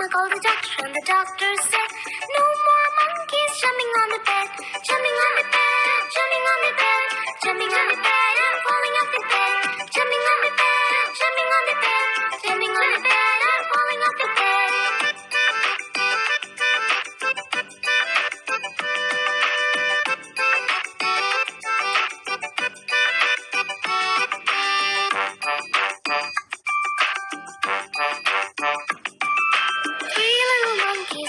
Mama called the doctor and the doctor said, No more monkeys jumping on the bed. Jumping on the bed, jumping on the bed, jumping on the bed and falling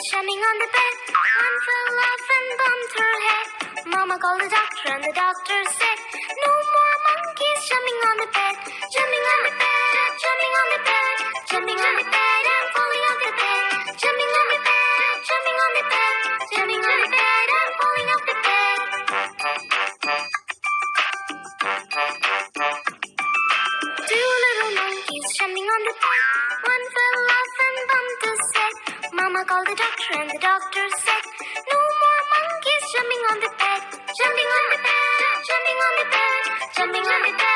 jumping on the bed. One fell off and bumped her head. Mama called the doctor and the doctor said, No more monkeys jumping on the bed. Jumping called the doctor and the doctor said, No more monkeys jumping on the bed. Jumping on the bed, jumping on the bed, jumping on the bed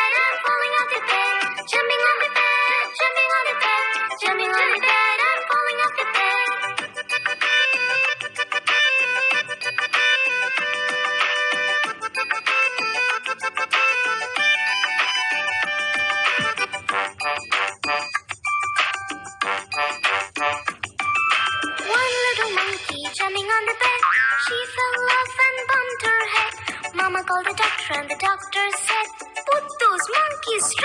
on the bed. She fell off and bumped her head. Mama called the doctor and the doctor said, Put those monkeys straight.